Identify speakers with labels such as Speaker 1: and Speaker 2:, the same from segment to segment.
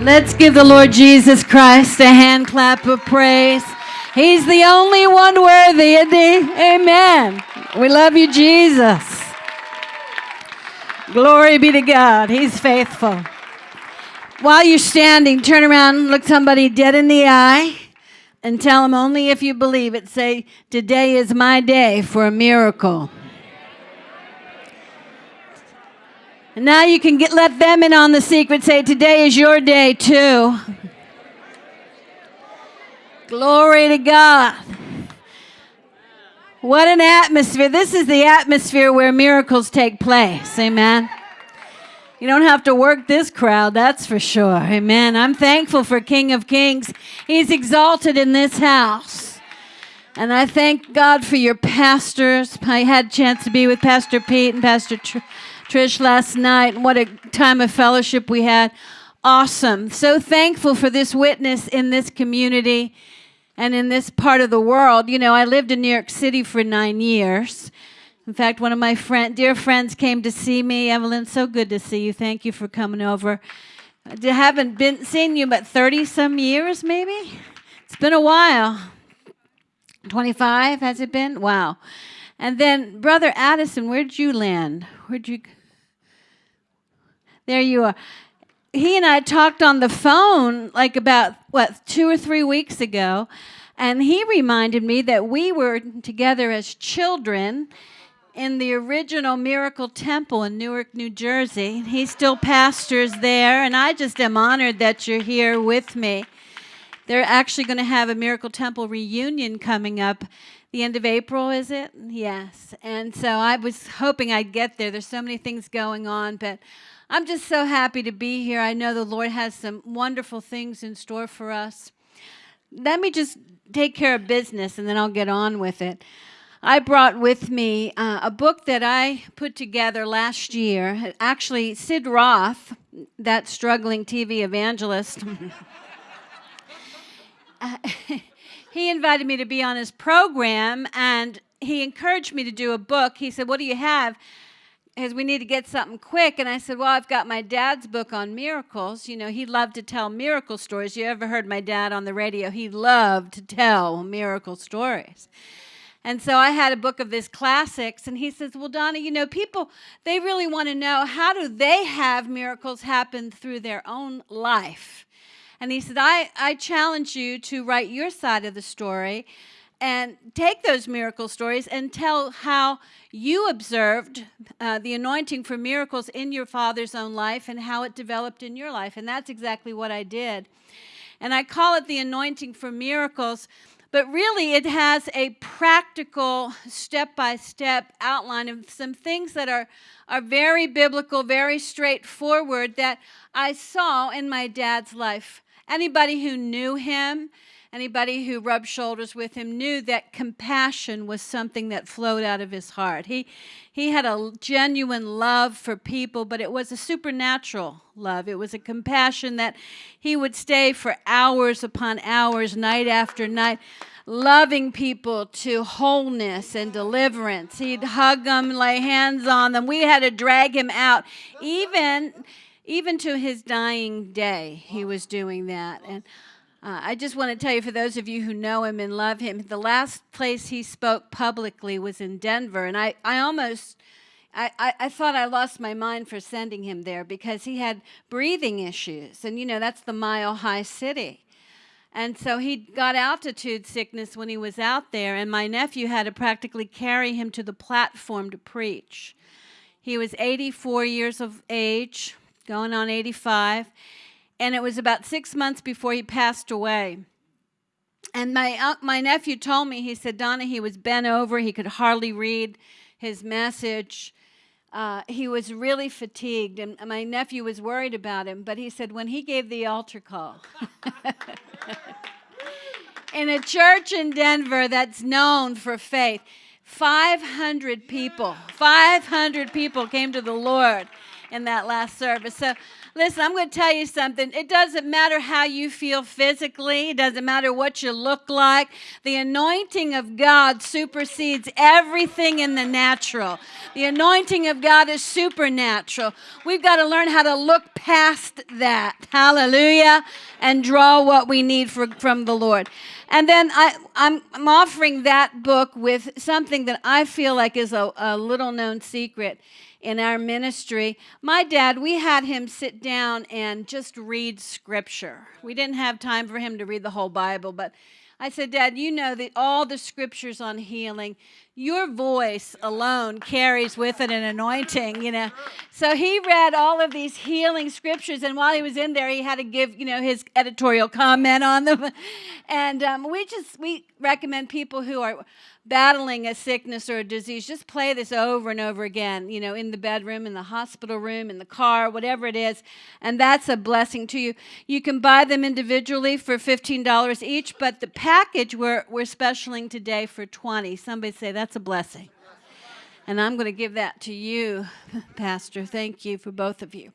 Speaker 1: Let's give the Lord Jesus Christ a hand clap of praise. He's the only one worthy, he? Amen. We love you, Jesus. Glory be to God. He's faithful. While you're standing, turn around, look somebody dead in the eye, and tell them only if you believe it. Say, Today is my day for a miracle. And now you can get, let them in on the secret. Say, Today is your day, too. Glory to God. What an atmosphere. This is the atmosphere where miracles take place. Amen. You don't have to work this crowd, that's for sure. Amen. I'm thankful for King of Kings. He's exalted in this house. And I thank God for your pastors. I had a chance to be with Pastor Pete and Pastor Tr- Trish last night. What a time of fellowship we had. Awesome. So thankful for this witness in this community and in this part of the world. You know, I lived in New York City for nine years. In fact, one of my friend, dear friends came to see me. Evelyn, so good to see you. Thank you for coming over. I haven't been seen you but 30 some years, maybe. It's been a while. 25 has it been? Wow. And then, Brother Addison, where'd you land? Where'd you? There you are he and I talked on the phone like about, what, two or three weeks ago. And he reminded me that we were together as children in the original Miracle Temple in Newark, New Jersey. He still pastors there, and I just am honored that you're here with me. They're actually going to have a Miracle Temple reunion coming up the end of April, is it? Yes. And so I was hoping I'd get there. There's so many things going on, but I'm just so happy to be here. I know the Lord has some wonderful things in store for us. Let me just take care of business and then I'll get on with it. I brought with me uh, a book that I put together last year. Actually, Sid Roth, that struggling TV evangelist, uh, he invited me to be on his program and he encouraged me to do a book. He said, What do you have? Because we need to get something quick. And I said, Well, I've got my dad's book on miracles. You know, he loved to tell miracle stories. You ever heard my dad on the radio? He loved to tell miracle stories. And so I had a book of his classics, and he says, Well, Donna, you know, people, they really want to know how do they have miracles happen through their own life? And he said, I, I challenge you to write your side of the story and take those miracle stories and tell how you observed uh, the anointing for miracles in your father's own life and how it developed in your life. And that's exactly what I did. And I call it the anointing for miracles, but really it has a practical, step by step outline of some things that are, are very biblical, very straightforward that I saw in my dad's life. Anybody who knew him, Anybody who rubbed shoulders with him knew that compassion was something that flowed out of his heart. He, he had a genuine love for people, but it was a supernatural love. It was a compassion that he would stay for hours upon hours, night after night, loving people to wholeness and deliverance. He'd hug them, lay hands on them. We had to drag him out. Even, even to his dying day, he was doing that. And uh, I just want to tell you, for those of you who know him and love him, the last place he spoke publicly was in Denver. And I, I almost, I, I, I thought I lost my mind for sending him there because he had breathing issues. And, you know, that's the mile high city. And so he got altitude sickness when he was out there, and my nephew had to practically carry him to the platform to preach. He was 84 years of age, going on 85 and it was about six months before he passed away. And my, uh, my nephew told me, he said, Donna, he was bent over. He could hardly read his message. Uh, he was really fatigued, and my nephew was worried about him. But he said, when he gave the altar call, in a church in Denver that's known for faith, 500 people, 500 people came to the Lord in that last service. So Listen, I'm going to tell you something. It doesn't matter how you feel physically, it doesn't matter what you look like. The anointing of God supersedes everything in the natural. The anointing of God is supernatural. We've got to learn how to look past that. Hallelujah. And draw what we need for, from the Lord. And then I, I'm, I'm offering that book with something that I feel like is a, a little known secret in our ministry. My dad, we had him sit down and just read scripture. We didn't have time for him to read the whole Bible, but I said, Dad, you know that all the scriptures on healing, your voice alone carries with it an anointing, you know. So he read all of these healing scriptures, and while he was in there, he had to give, you know, his editorial comment on them. And um, we just we recommend people who are battling a sickness or a disease, just play this over and over again, you know, in the bedroom, in the hospital room, in the car, whatever it is. And that's a blessing to you. You can buy them individually for $15 each, but the package we're, we're specialing today for 20 Somebody say, that's a blessing. And I'm going to give that to you, Pastor. Thank you for both of you.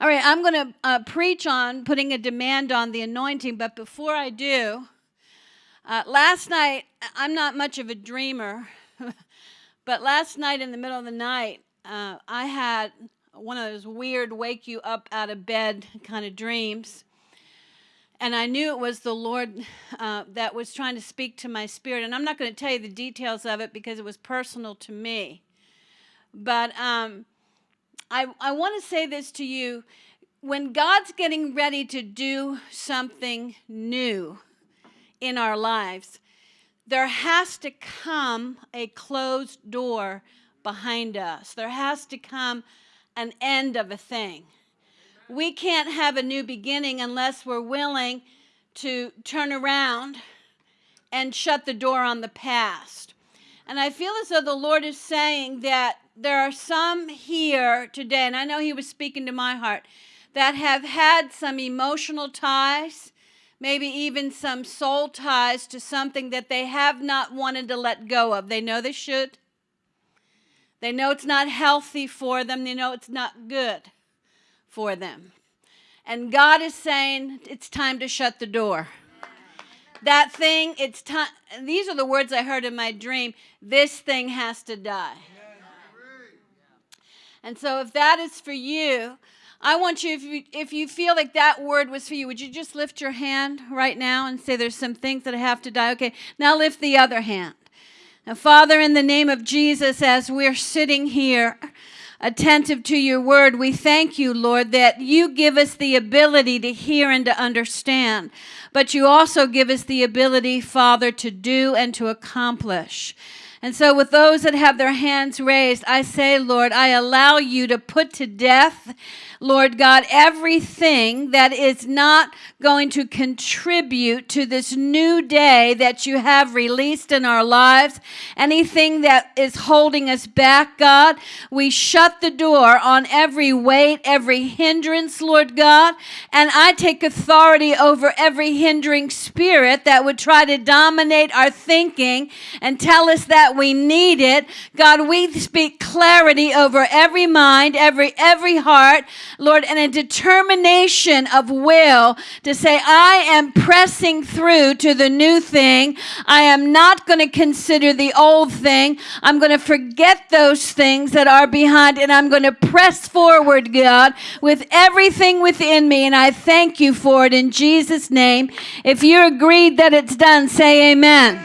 Speaker 1: All right, I'm going to uh, preach on putting a demand on the anointing, but before I do, uh, last night, I'm not much of a dreamer, but last night in the middle of the night, uh, I had one of those weird wake you up out of bed kind of dreams. And I knew it was the Lord uh, that was trying to speak to my spirit. And I'm not going to tell you the details of it because it was personal to me. But um, I, I want to say this to you when God's getting ready to do something new, in our lives, there has to come a closed door behind us. There has to come an end of a thing. We can't have a new beginning unless we're willing to turn around and shut the door on the past. And I feel as though the Lord is saying that there are some here today, and I know He was speaking to my heart, that have had some emotional ties maybe even some soul ties to something that they have not wanted to let go of. They know they should. They know it's not healthy for them. They know it's not good for them. And God is saying it's time to shut the door. That thing, it's time. These are the words I heard in my dream. This thing has to die. And so, if that is for you, I want you if, you, if you feel like that word was for you, would you just lift your hand right now and say, There's some things that have to die? Okay, now lift the other hand. Now, Father, in the name of Jesus, as we're sitting here, attentive to your word, we thank you, Lord, that you give us the ability to hear and to understand, but you also give us the ability, Father, to do and to accomplish. And so, with those that have their hands raised, I say, Lord, I allow you to put to death Lord God, everything that is not going to contribute to this new day that you have released in our lives, anything that is holding us back, God, we shut the door on every weight, every hindrance, Lord God, and I take authority over every hindering spirit that would try to dominate our thinking and tell us that we need it. God, we speak clarity over every mind, every every heart, Lord, and a determination of will to say, I am pressing through to the new thing. I am not going to consider the old thing. I'm going to forget those things that are behind and I'm going to press forward, God, with everything within me. And I thank you for it in Jesus' name. If you're agreed that it's done, say amen.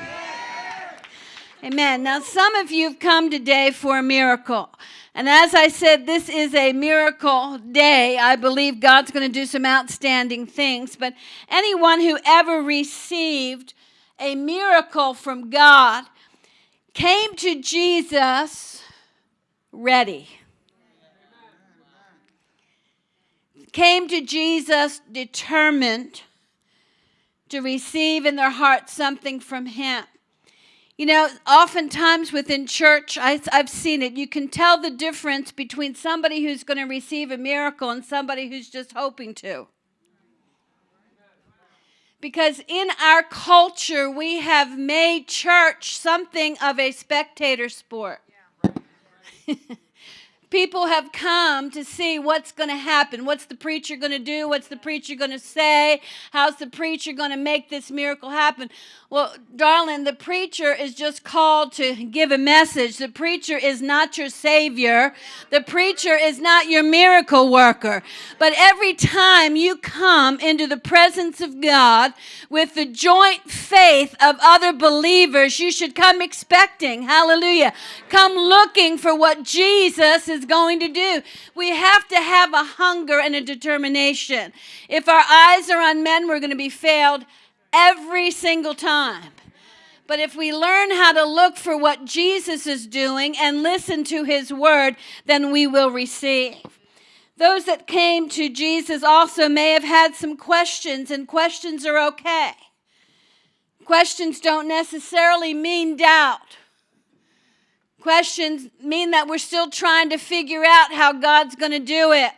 Speaker 1: Amen. Now, some of you have come today for a miracle. And as I said, this is a miracle day. I believe God's going to do some outstanding things. But anyone who ever received a miracle from God came to Jesus ready. Came to Jesus determined to receive in their heart something from Him. You know, oftentimes within church, I, have seen it. You can tell the difference between somebody who's going to receive a miracle and somebody who's just hoping to. Because in our culture, we have made church something of a spectator sport. People have come to see what's going to happen. What's the preacher going to do? What's the preacher going to say? How's the preacher going to make this miracle happen? Well, darling, the preacher is just called to give a message. The preacher is not your savior. The preacher is not your miracle worker. But every time you come into the presence of God with the joint faith of other believers, you should come expecting. Hallelujah. Come looking for what Jesus is going to do. We have to have a hunger and a determination. If our eyes are on men, we're going to be failed every single time. But if we learn how to look for what Jesus is doing and listen to his word, then we will receive. Those that came to Jesus also may have had some questions, and questions are okay. Questions don't necessarily mean doubt. Questions mean that we're still trying to figure out how God's going to do it.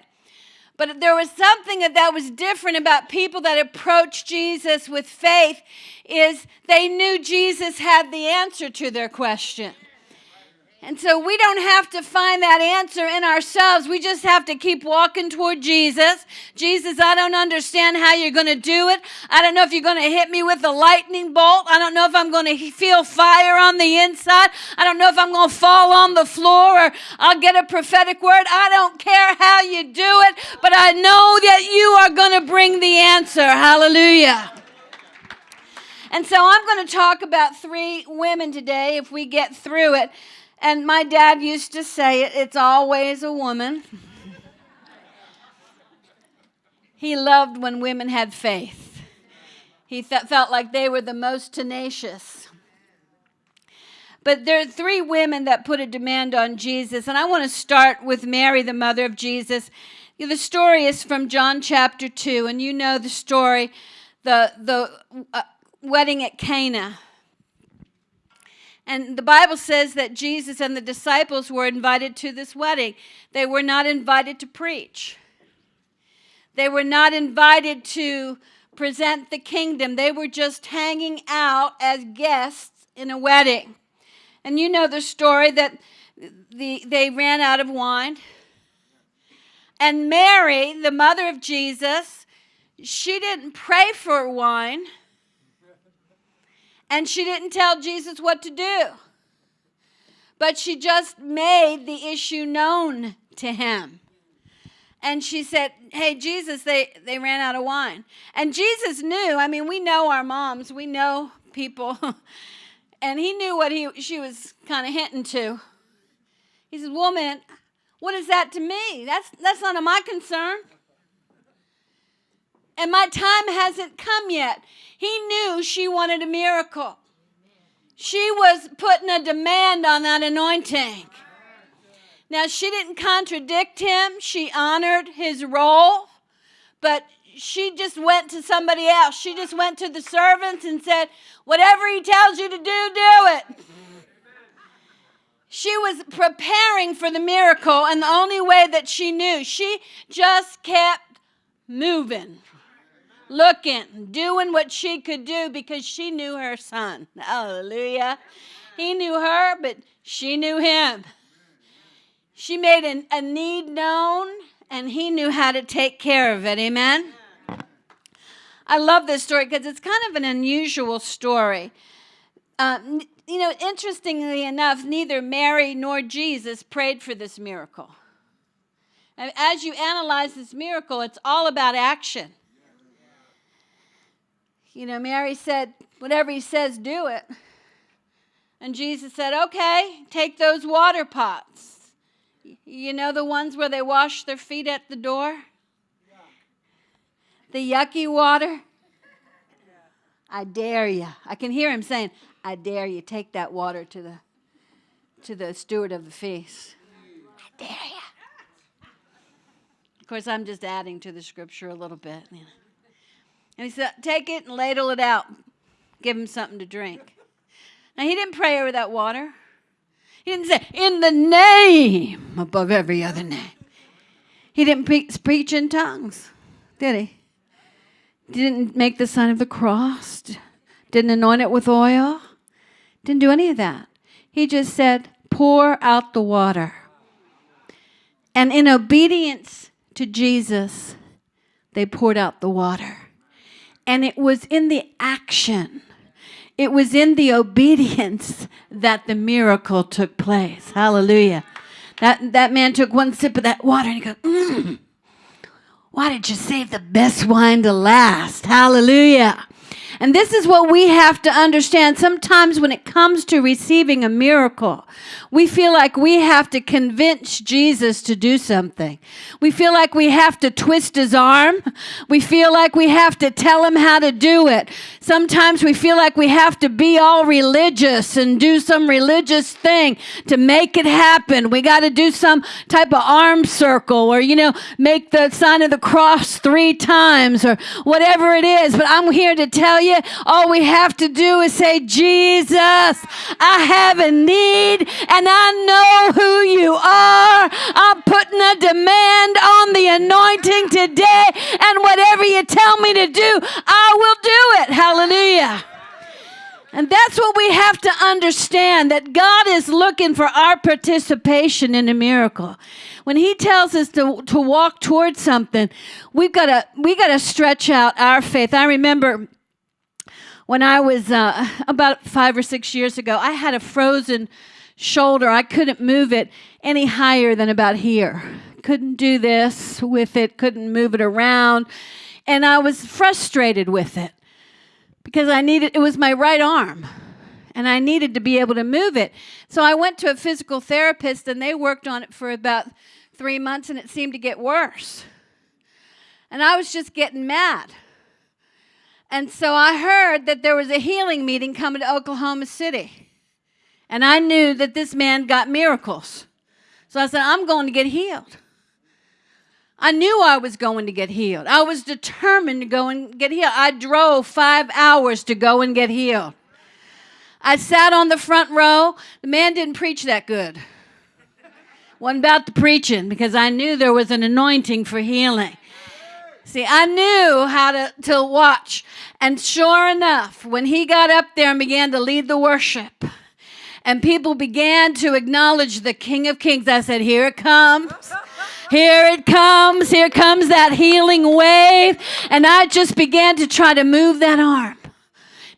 Speaker 1: But there was something that was different about people that approached Jesus with faith is they knew Jesus had the answer to their question. And so we don't have to find that answer in ourselves. We just have to keep walking toward Jesus. Jesus, I don't understand how you're going to do it. I don't know if you're going to hit me with a lightning bolt. I don't know if I'm going to feel fire on the inside. I don't know if I'm going to fall on the floor or I'll get a prophetic word. I don't care how you do it, but I know that you are going to bring the answer. Hallelujah. And so I'm going to talk about three women today if we get through it and my dad used to say it it's always a woman. he loved when women had faith, he th- felt like they were the most tenacious. But there are three women that put a demand on Jesus, and I want to start with Mary, the mother of Jesus. The story is from John chapter 2, and you know the story the, the uh, wedding at Cana. And the Bible says that Jesus and the disciples were invited to this wedding. They were not invited to preach, they were not invited to present the kingdom. They were just hanging out as guests in a wedding. And you know the story that the, they ran out of wine. And Mary, the mother of Jesus, she didn't pray for wine and she didn't tell Jesus what to do. But she just made the issue known to him. And she said, Hey, Jesus, they, they ran out of wine. And Jesus knew, I mean, we know our moms, we know people. and he knew what he, she was kind of hinting to. He says, Woman, what is that to me? That's, that's none of my concern. And my time hasn't come yet. He knew she wanted a miracle. She was putting a demand on that anointing. Now, she didn't contradict him, she honored his role, but she just went to somebody else. She just went to the servants and said, Whatever he tells you to do, do it. She was preparing for the miracle, and the only way that she knew, she just kept moving looking, doing what she could do because she knew her son. Hallelujah. He knew her, but she knew him. She made an, a need known, and he knew how to take care of it. Amen. I love this story because it's kind of an unusual story. Uh, you know, interestingly enough, neither Mary nor Jesus prayed for this miracle. And as you analyze this miracle, it's all about action you know, Mary said, Whatever he says, do it. And Jesus said, Okay, take those water pots. You know, the ones where they wash their feet at the door? The yucky water? I dare you. I can hear him saying, I dare you. Take that water to the to the steward of the feast. I dare you. Of course, I'm just adding to the scripture a little bit. You know. And he said, Take it and ladle it out. Give him something to drink. Now, he didn't pray over that water. He didn't say, In the name above every other name. He didn't pre- preach in tongues, did he? Didn't make the sign of the cross. Didn't anoint it with oil. Didn't do any of that. He just said, Pour out the water. And in obedience to Jesus, they poured out the water. And it was in the action, it was in the obedience that the miracle took place. Hallelujah. That, that man took one sip of that water and he goes, mm, Why did you save the best wine to last? Hallelujah. And this is what we have to understand. Sometimes when it comes to receiving a miracle, we feel like we have to convince Jesus to do something. We feel like we have to twist his arm. We feel like we have to tell him how to do it. Sometimes we feel like we have to be all religious and do some religious thing to make it happen. We got to do some type of arm circle or, you know, make the sign of the cross three times or whatever it is. But I'm here to tell you all we have to do is say, Jesus, I have a need and I know who you are. I'm putting a demand on the anointing today, and whatever you tell me to do, I will do it. Hallelujah. And that's what we have to understand that God is looking for our participation in a miracle. When he tells us to, to walk towards something, we've got to we got to stretch out our faith. I remember when I was uh, about five or six years ago, I had a frozen shoulder. I couldn't move it any higher than about here. Couldn't do this with it, couldn't move it around. And I was frustrated with it because I needed, it was my right arm and I needed to be able to move it. So I went to a physical therapist and they worked on it for about three months and it seemed to get worse. And I was just getting mad. And so I heard that there was a healing meeting coming to Oklahoma City. And I knew that this man got miracles. So I said, I'm going to get healed. I knew I was going to get healed. I was determined to go and get healed. I drove five hours to go and get healed. I sat on the front row. The man didn't preach that good. Wasn't about the preaching because I knew there was an anointing for healing. See, I knew how to, to watch. And sure enough, when he got up there and began to lead the worship, and people began to acknowledge the King of Kings, I said, Here it comes. Here it comes. Here comes that healing wave. And I just began to try to move that arm.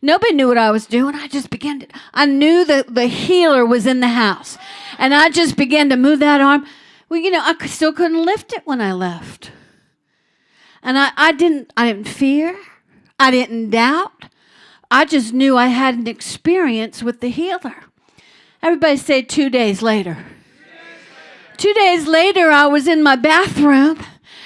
Speaker 1: Nobody knew what I was doing. I just began to, I knew that the healer was in the house. And I just began to move that arm. Well, you know, I still couldn't lift it when I left. And I, I didn't I didn't fear. I didn't doubt. I just knew I had an experience with the healer. Everybody say two days later. Two days later, I was in my bathroom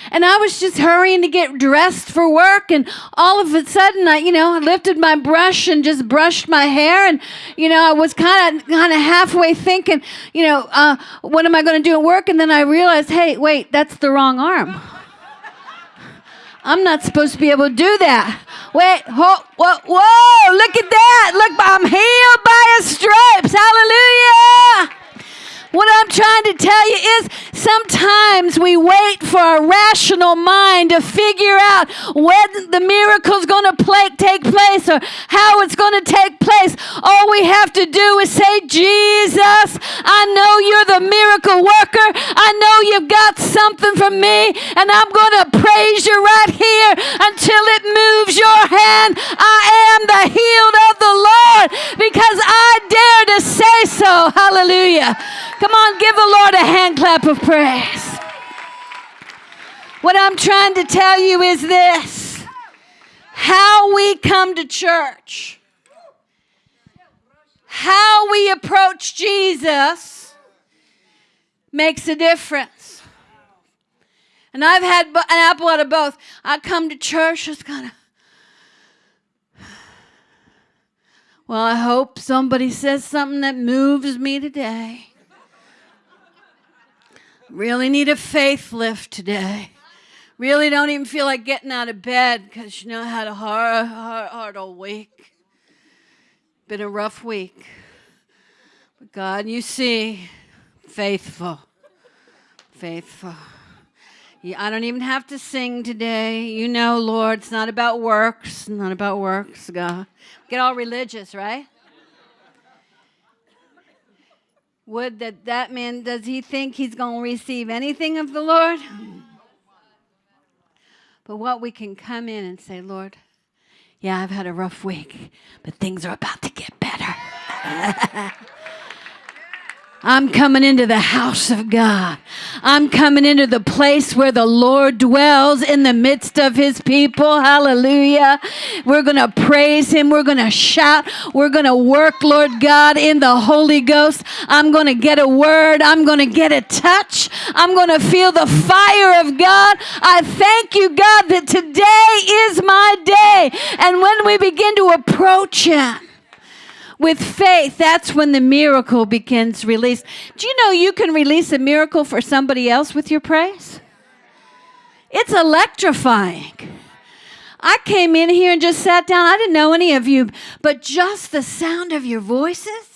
Speaker 1: and I was just hurrying to get dressed for work. And all of a sudden, I, you know, I lifted my brush and just brushed my hair. And, you know, I was kind of, kind of halfway thinking, you know, uh, what am I going to do at work? And then I realized, hey, wait, that's the wrong arm. I'm not supposed to be able to do that. Wait, whoa, whoa, whoa, look at that. Look, I'm healed by his stripes. Hallelujah. What I'm trying to tell you is sometimes we wait for our rational mind to figure out when the miracle's going to play, take place or how it's going to take place. All we have to do is say, Jesus, I know you're the miracle worker. I know you've got something for me, and I'm going to praise you right here until it moves your hand. I am the healed of the Lord because I dare to say so. Hallelujah. Come on, give the Lord a hand clap of praise. What I'm trying to tell you is this how we come to church, how we approach Jesus makes a difference. And I've had an apple out of both. I come to church, just kind of, well, I hope somebody says something that moves me today. Really need a faith lift today. Really don't even feel like getting out of bed because you know I had a hard, hard, hard old week. Been a rough week. But God, you see, faithful. Faithful. I don't even have to sing today. You know, Lord, it's not about works, not about works, God. Get all religious, right? Would that that man, does he think he's going to receive anything of the Lord? But what we can come in and say, Lord, yeah, I've had a rough week, but things are about to get better. I'm coming into the house of God. I'm coming into the place where the Lord dwells in the midst of his people. Hallelujah. We're going to praise him. We're going to shout. We're going to work, Lord God, in the Holy Ghost. I'm going to get a word. I'm going to get a touch. I'm going to feel the fire of God. I thank you, God, that today is my day. And when we begin to approach him, with faith, that's when the miracle begins release. Do you know you can release a miracle for somebody else with your praise? It's electrifying. I came in here and just sat down. I didn't know any of you, but just the sound of your voices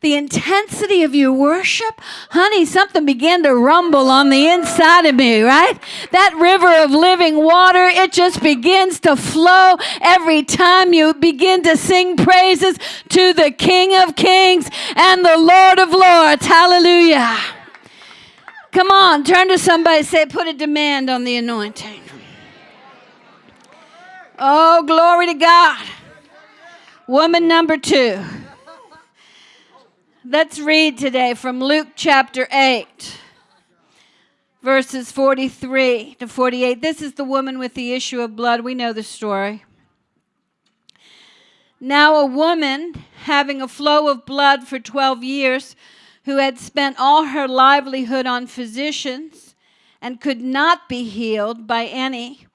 Speaker 1: the intensity of your worship, honey, something began to rumble on the inside of me, right? That river of living water, it just begins to flow every time you begin to sing praises to the King of Kings and the Lord of Lords. Hallelujah. Come on, turn to somebody say, put a demand on the anointing. Oh, glory to God. Woman number two. Let's read today from Luke chapter 8, verses 43 to 48. This is the woman with the issue of blood. We know the story. Now, a woman having a flow of blood for 12 years, who had spent all her livelihood on physicians and could not be healed by any,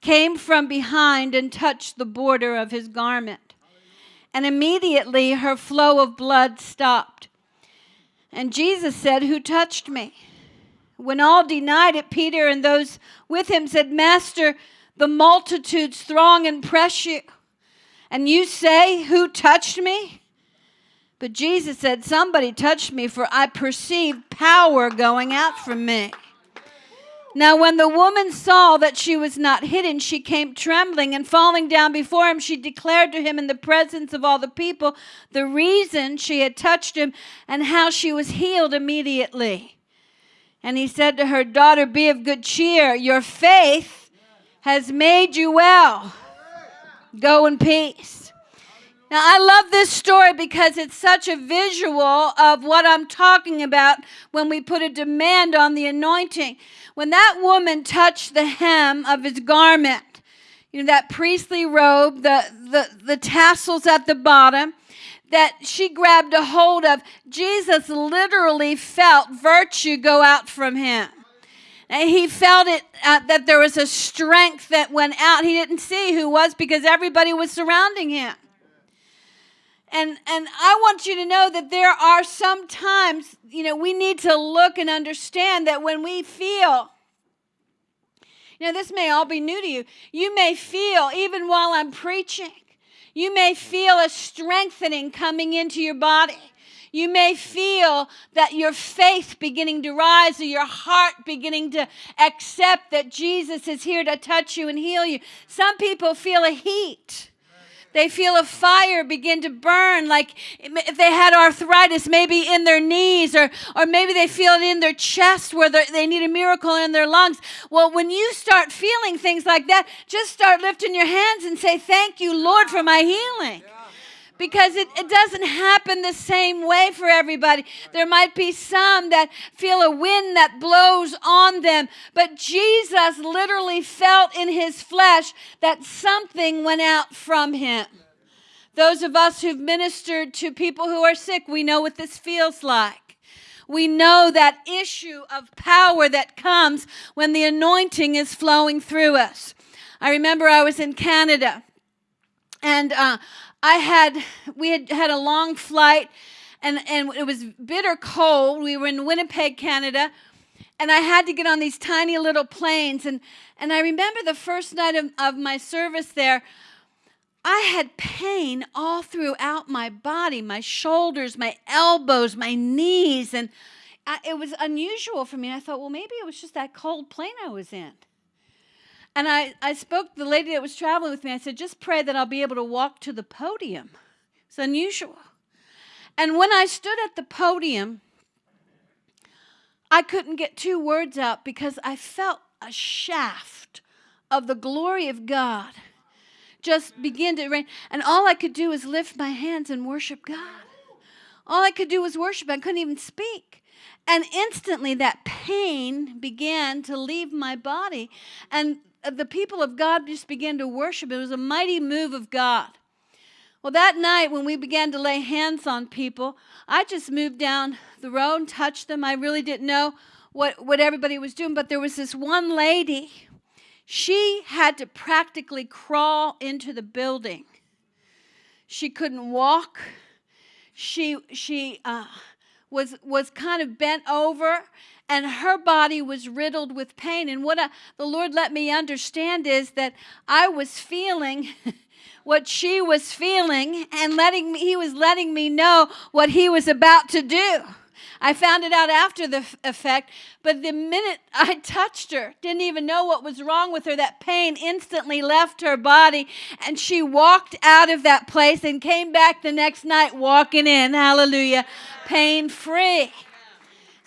Speaker 1: came from behind and touched the border of his garment and immediately her flow of blood stopped. And Jesus said, Who touched me? When all denied it, Peter and those with him said, Master, the multitudes throng and press you. And you say, Who touched me? But Jesus said, Somebody touched me, for I perceived power going out from me. Now, when the woman saw that she was not hidden, she came trembling and falling down before him. She declared to him in the presence of all the people the reason she had touched him and how she was healed immediately. And he said to her, Daughter, be of good cheer. Your faith has made you well. Go in peace. Now, I love this story because it's such a visual of what I'm talking about when we put a demand on the anointing. When that woman touched the hem of his garment, you know, that priestly robe, the, the, the tassels at the bottom, that she grabbed a hold of, Jesus literally felt virtue go out from him. And he felt it uh, that there was a strength that went out. He didn't see who was because everybody was surrounding him. And and I want you to know that there are some times, you know, we need to look and understand that when we feel you know, this may all be new to you. You may feel, even while I'm preaching, you may feel a strengthening coming into your body. You may feel that your faith beginning to rise or your heart beginning to accept that Jesus is here to touch you and heal you. Some people feel a heat. They feel a fire begin to burn, like if they had arthritis, maybe in their knees, or, or maybe they feel it in their chest where they need a miracle in their lungs. Well, when you start feeling things like that, just start lifting your hands and say, Thank you, Lord, for my healing because it, it doesn't happen the same way for everybody. There might be some that feel a wind that blows on them, but Jesus literally felt in his flesh that something went out from him. Those of us who've ministered to people who are sick, we know what this feels like. We know that issue of power that comes when the anointing is flowing through us. I remember I was in Canada and uh, I had, we had had a long flight and, and it was bitter cold. We were in Winnipeg, Canada, and I had to get on these tiny little planes. And, and I remember the first night of, of my service there, I had pain all throughout my body, my shoulders, my elbows, my knees, and I, it was unusual for me. I thought, well, maybe it was just that cold plane I was in. And I, I spoke to the lady that was traveling with me. I said, just pray that I'll be able to walk to the podium. It's unusual. And when I stood at the podium, I couldn't get two words out because I felt a shaft of the glory of God just begin to rain. And all I could do was lift my hands and worship God. All I could do was worship. I couldn't even speak. And instantly that pain began to leave my body. And the people of God just began to worship. It was a mighty move of God. Well, that night when we began to lay hands on people, I just moved down the road and touched them. I really didn't know what, what everybody was doing, but there was this one lady. She had to practically crawl into the building. She couldn't walk. She, she uh, was, was kind of bent over and her body was riddled with pain. And what I, the Lord let me understand is that I was feeling what she was feeling, and letting me, He was letting me know what He was about to do. I found it out after the effect, but the minute I touched her, didn't even know what was wrong with her, that pain instantly left her body, and she walked out of that place and came back the next night walking in, hallelujah, pain free.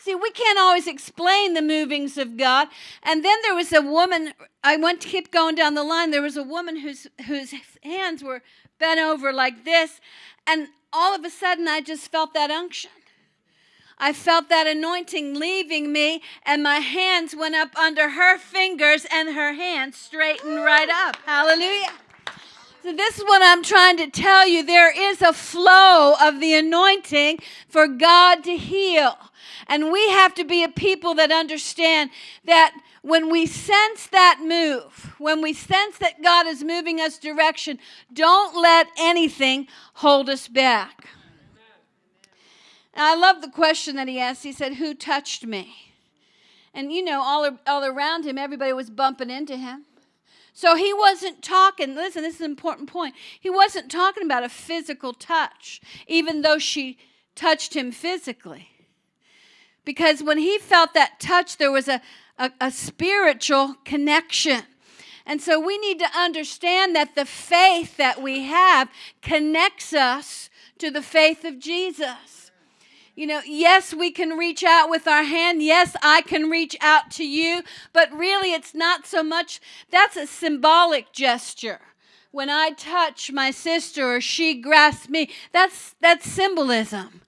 Speaker 1: See, we can't always explain the movings of God. And then there was a woman, I went to keep going down the line. There was a woman whose, whose hands were bent over like this. And all of a sudden, I just felt that unction. I felt that anointing leaving me, and my hands went up under her fingers, and her hands straightened right up. Hallelujah. So, this is what I'm trying to tell you. There is a flow of the anointing for God to heal. And we have to be a people that understand that when we sense that move, when we sense that God is moving us direction, don't let anything hold us back. I love the question that he asked. He said, Who touched me? And you know, all, all around him, everybody was bumping into him. So he wasn't talking, listen, this is an important point. He wasn't talking about a physical touch, even though she touched him physically. Because when he felt that touch, there was a, a, a spiritual connection. And so we need to understand that the faith that we have connects us to the faith of Jesus. You know, yes, we can reach out with our hand. Yes, I can reach out to you. But really, it's not so much, that's a symbolic gesture. When I touch my sister or she grasps me, that's, that's symbolism.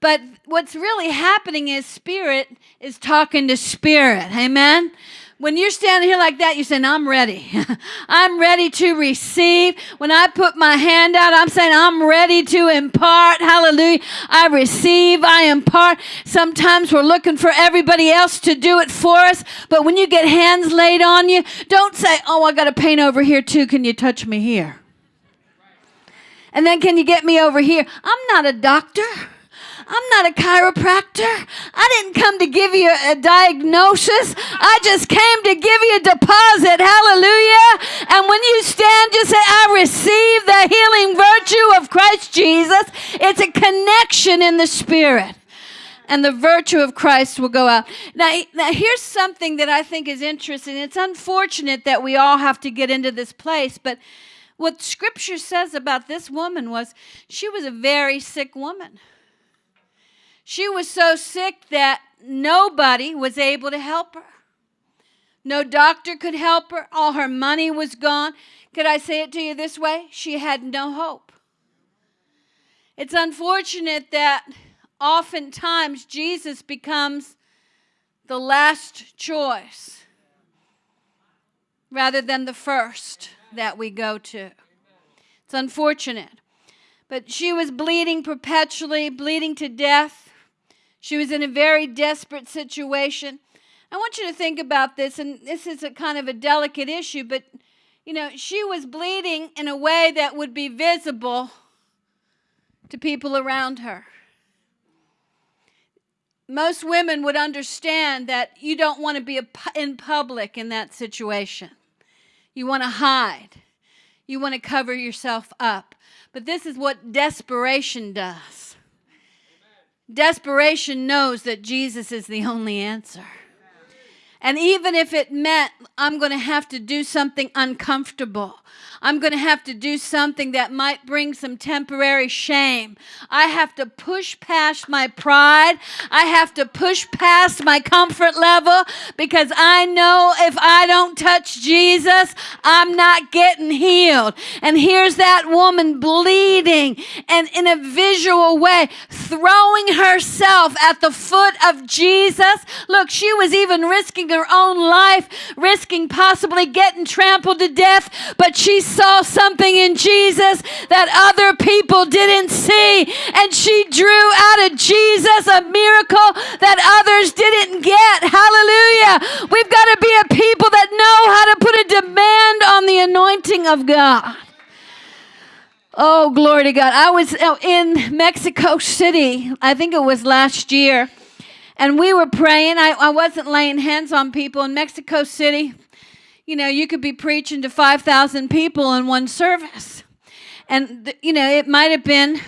Speaker 1: But what's really happening is spirit is talking to spirit. Amen. When you're standing here like that, you're saying, I'm ready. I'm ready to receive. When I put my hand out, I'm saying, I'm ready to impart. Hallelujah. I receive, I impart. Sometimes we're looking for everybody else to do it for us. But when you get hands laid on you, don't say, Oh, I got a pain over here too. Can you touch me here? And then, can you get me over here? I'm not a doctor. I'm not a chiropractor. I didn't come to give you a diagnosis. I just came to give you a deposit. Hallelujah. And when you stand, just say, I receive the healing virtue of Christ Jesus. It's a connection in the spirit. And the virtue of Christ will go out. Now, now, here's something that I think is interesting. It's unfortunate that we all have to get into this place, but what scripture says about this woman was she was a very sick woman. She was so sick that nobody was able to help her. No doctor could help her. All her money was gone. Could I say it to you this way? She had no hope. It's unfortunate that oftentimes Jesus becomes the last choice rather than the first that we go to. It's unfortunate. But she was bleeding perpetually, bleeding to death. She was in a very desperate situation. I want you to think about this, and this is a kind of a delicate issue, but you know, she was bleeding in a way that would be visible to people around her. Most women would understand that you don't want to be in public in that situation. You want to hide. You want to cover yourself up. But this is what desperation does. Desperation knows that Jesus is the only answer. And even if it meant I'm going to have to do something uncomfortable, I'm going to have to do something that might bring some temporary shame. I have to push past my pride. I have to push past my comfort level because I know if I don't touch Jesus, I'm not getting healed. And here's that woman bleeding and in a visual way, throwing herself at the foot of Jesus. Look, she was even risking her own life, risking possibly getting trampled to death, but she saw something in Jesus that other people didn't see. And she drew out of Jesus a miracle that others didn't get. Hallelujah. We've got to be a people that know how to put a demand on the anointing of God. Oh, glory to God. I was in Mexico City, I think it was last year, and we were praying. I, I wasn't laying hands on people in Mexico City you know, you could be preaching to 5,000 people in one service. And, you know, it might have been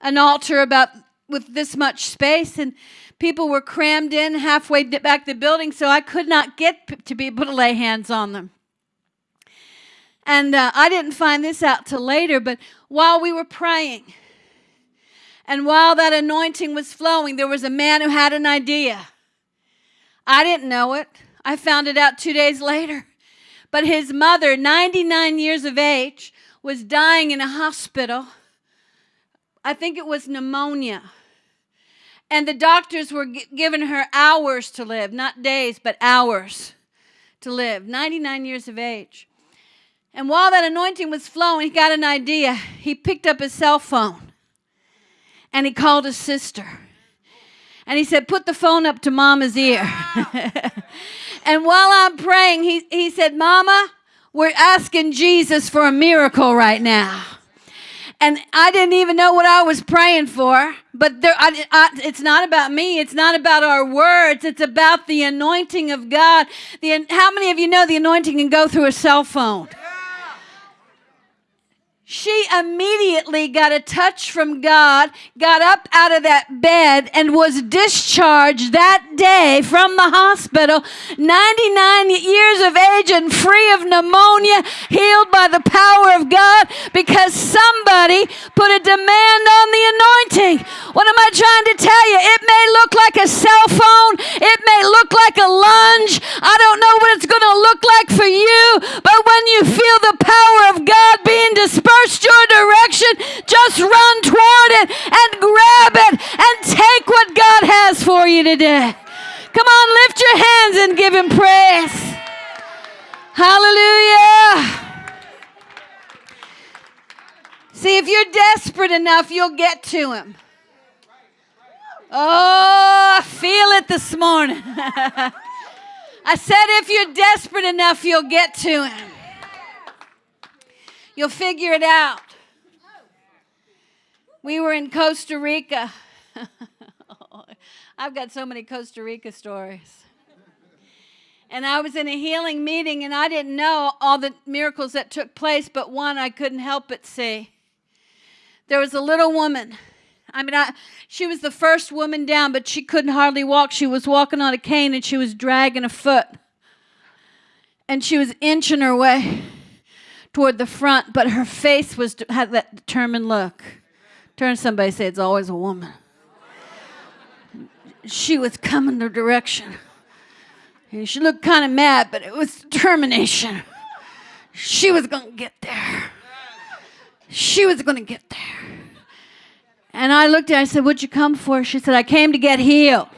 Speaker 1: an altar about with this much space, and people were crammed in halfway back the building, so I could not get to be able to lay hands on them. And uh, I didn't find this out till later, but while we were praying, and while that anointing was flowing, there was a man who had an idea. I didn't know it. I found it out two days later. But his mother, 99 years of age, was dying in a hospital. I think it was pneumonia. And the doctors were giving her hours to live, not days, but hours to live. 99 years of age. And while that anointing was flowing, he got an idea. He picked up his cell phone and he called his sister. And he said, Put the phone up to mama's ear. and while I'm praying, he, he said, Mama, we're asking Jesus for a miracle right now. And I didn't even know what I was praying for, but there, I, I, it's not about me. It's not about our words. It's about the anointing of God. The, how many of you know the anointing can go through a cell phone? Immediately got a touch from God, got up out of that bed, and was discharged that day from the hospital, 99 years of age and free of pneumonia, healed by the power of God because somebody put a demand on the anointing. What am I trying to tell you? It may look like a cell phone, it may look like a lunge. I don't know what it's going to look like for you, but when you feel the power of God being dispersed, your direction, just run toward it and grab it and take what God has for you today. Come on, lift your hands and give Him praise. Hallelujah. See, if you're desperate enough, you'll get to Him. Oh, I feel it this morning. I said, if you're desperate enough, you'll get to Him. You'll figure it out. We were in Costa Rica. I've got so many Costa Rica stories. And I was in a healing meeting, and I didn't know all the miracles that took place, but one I couldn't help but see. There was a little woman. I mean, I, she was the first woman down, but she couldn't hardly walk. She was walking on a cane and she was dragging a foot. And she was inching her way toward the front, but her face was had that determined look. Turn somebody say it's always a woman. She was coming the direction. And she looked kind of mad, but it was determination. She was going to get there. She was going to get there. And I looked at her, I said, What'd you come for? She said, I came to get healed.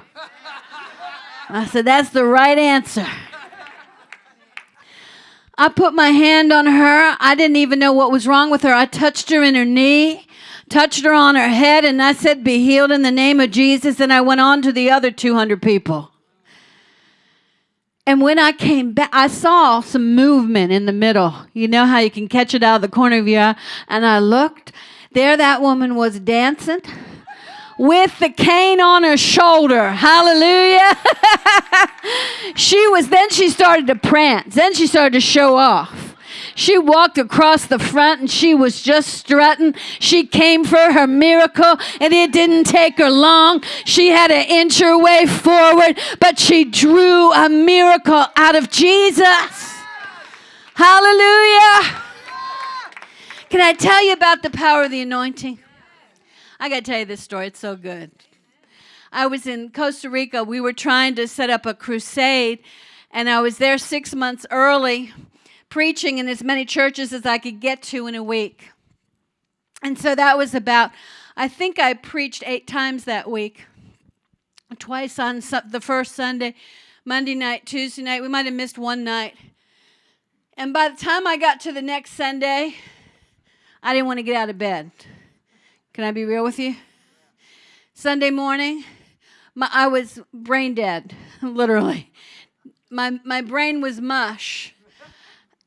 Speaker 1: I said, That's the right answer. I put my hand on her. I didn't even know what was wrong with her. I touched her in her knee, touched her on her head, and I said, Be healed in the name of Jesus. And I went on to the other 200 people. And when I came back, I saw some movement in the middle. You know how you can catch it out of the corner of your eye? And I looked. There, that woman was dancing with the cane on her shoulder. Hallelujah. she was, then she started to prance. Then she started to show off. She walked across the front and she was just strutting. She came for her miracle and it didn't take her long. She had to inch her way forward, but she drew a miracle out of Jesus. Hallelujah. Can I tell you about the power of the anointing? I got to tell you this story. It's so good. I was in Costa Rica. We were trying to set up a crusade, and I was there six months early, preaching in as many churches as I could get to in a week. And so that was about, I think I preached eight times that week. Twice on the first Sunday, Monday night, Tuesday night. We might have missed one night. And by the time I got to the next Sunday, I didn't want to get out of bed. Can I be real with you? Sunday morning, my, I was brain dead, literally. My, my brain was mush.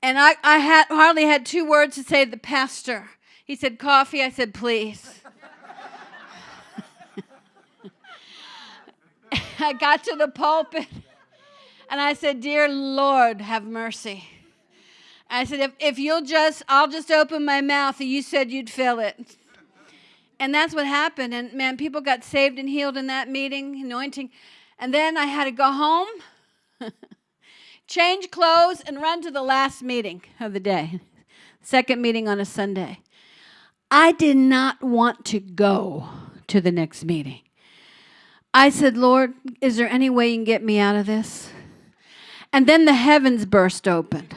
Speaker 1: And I, I had, hardly had two words to say to the pastor. He said, Coffee. I said, Please. I got to the pulpit and I said, Dear Lord, have mercy. I said, if, if you'll just, I'll just open my mouth and you said you'd fill it. And that's what happened. And man, people got saved and healed in that meeting, anointing. And then I had to go home, change clothes, and run to the last meeting of the day, second meeting on a Sunday. I did not want to go to the next meeting. I said, Lord, is there any way you can get me out of this? And then the heavens burst open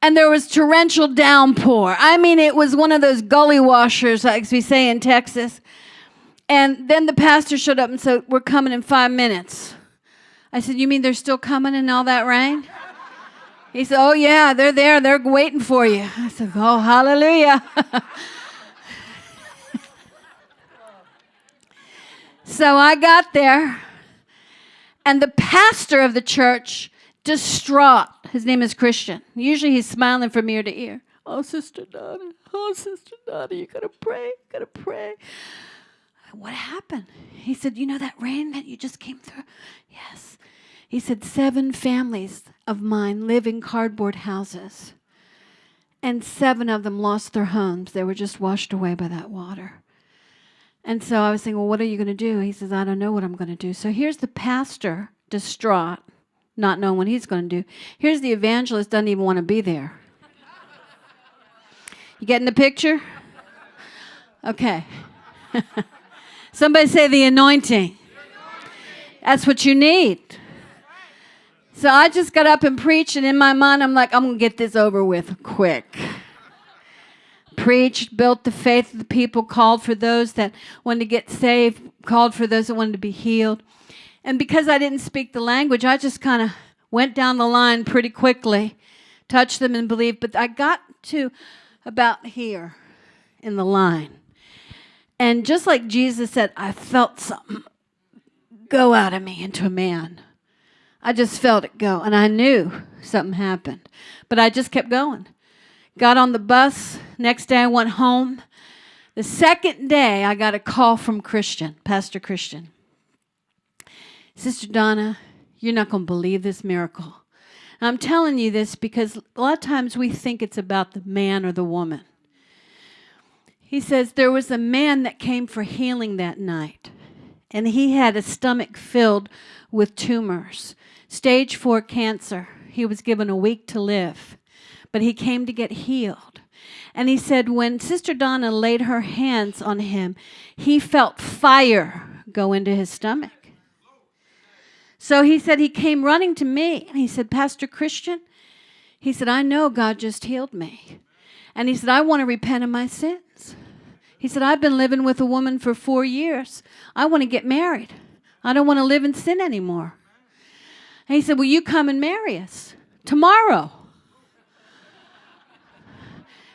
Speaker 1: and there was torrential downpour. I mean, it was one of those gully washers, like we say in Texas. And then the pastor showed up and said, We're coming in five minutes. I said, You mean they're still coming in all that rain? He said, Oh, yeah, they're there. They're waiting for you. I said, Oh, hallelujah. so I got there, and the pastor of the church distraught. His name is Christian. Usually he's smiling from ear to ear. Oh, Sister Donna. Oh, Sister Donna, you gotta pray. You gotta pray. What happened? He said, You know that rain that you just came through? Yes. He said, Seven families of mine live in cardboard houses, and seven of them lost their homes. They were just washed away by that water. And so I was thinking, Well, what are you going to do? He says, I don't know what I'm going to do. So here's the pastor, distraught not knowing what he's going to do. Here's the evangelist doesn't even want to be there. You getting the picture? Okay. Somebody say the anointing. That's what you need. So I just got up and preached, and in my mind, I'm like, I'm going to get this over with quick. Preached, built the faith of the people, called for those that wanted to get saved, called for those that wanted to be healed. And because I didn't speak the language, I just kind of went down the line pretty quickly, touched them and believed. But I got to about here in the line. And just like Jesus said, I felt something go out of me into a man. I just felt it go. And I knew something happened. But I just kept going. Got on the bus. Next day I went home. The second day I got a call from Christian, Pastor Christian. Sister Donna, you're not going to believe this miracle. And I'm telling you this because a lot of times we think it's about the man or the woman. He says there was a man that came for healing that night, and he had a stomach filled with tumors, stage four cancer. He was given a week to live, but he came to get healed. And he said when Sister Donna laid her hands on him, he felt fire go into his stomach. So he said he came running to me and he said, Pastor Christian, he said, I know God just healed me. And he said, I want to repent of my sins. He said, I've been living with a woman for four years. I want to get married. I don't want to live in sin anymore. And he said, Will you come and marry us tomorrow?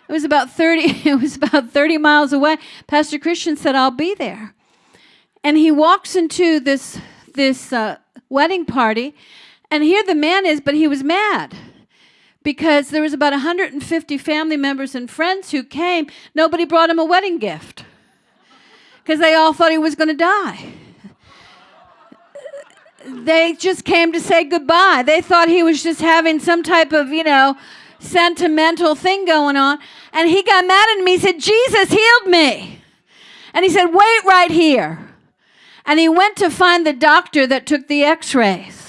Speaker 1: It was about 30, it was about 30 miles away. Pastor Christian said, I'll be there. And he walks into this this uh, wedding party, and here the man is, but he was mad because there was about 150 family members and friends who came. Nobody brought him a wedding gift because they all thought he was going to die. They just came to say goodbye. They thought he was just having some type of, you know, sentimental thing going on. And he got mad at me. He said, Jesus healed me. And he said, Wait right here. And he went to find the doctor that took the x rays.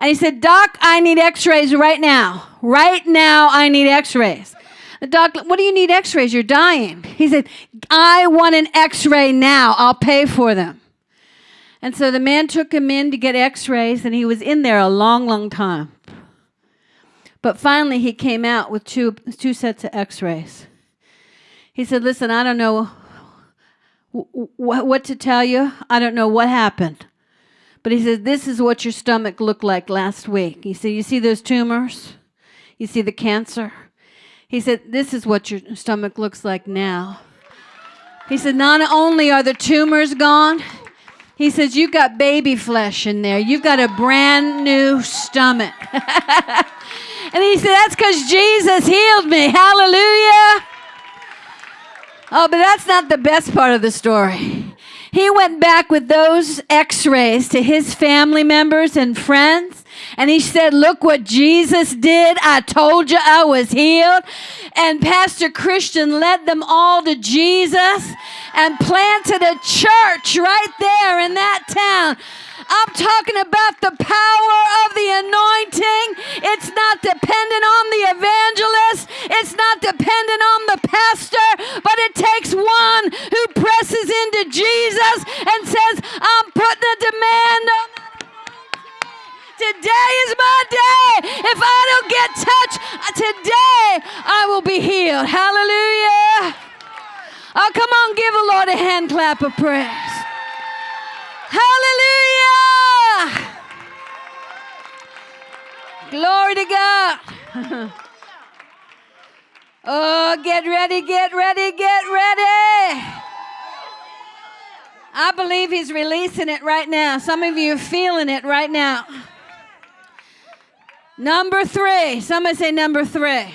Speaker 1: And he said, Doc, I need x rays right now. Right now, I need x rays. The doc, what do you need x rays? You're dying. He said, I want an x ray now. I'll pay for them. And so the man took him in to get x rays, and he was in there a long, long time. But finally, he came out with two, two sets of x rays. He said, Listen, I don't know what to tell you. I don't know what happened. But he says, This is what your stomach looked like last week. He said, You see those tumors? You see the cancer? He said, This is what your stomach looks like now. He said, Not only are the tumors gone, he says, You've got baby flesh in there. You've got a brand new stomach. and he said, That's because Jesus healed me. Hallelujah. Oh, but that's not the best part of the story. He went back with those x rays to his family members and friends. And he said, Look what Jesus did. I told you I was healed. And Pastor Christian led them all to Jesus and planted a church right there in that town. I'm talking about the power of the anointing. It's not dependent on the evangelist, it's not dependent on the pastor, but it takes one who presses into Jesus and says, I'm putting a demand on Today is my day. If I don't get touched uh, today, I will be healed. Hallelujah. Oh, come on, give the Lord a hand clap of praise. Hallelujah. Glory to God. oh, get ready, get ready, get ready. I believe he's releasing it right now. Some of you are feeling it right now. Number three. Somebody say number three.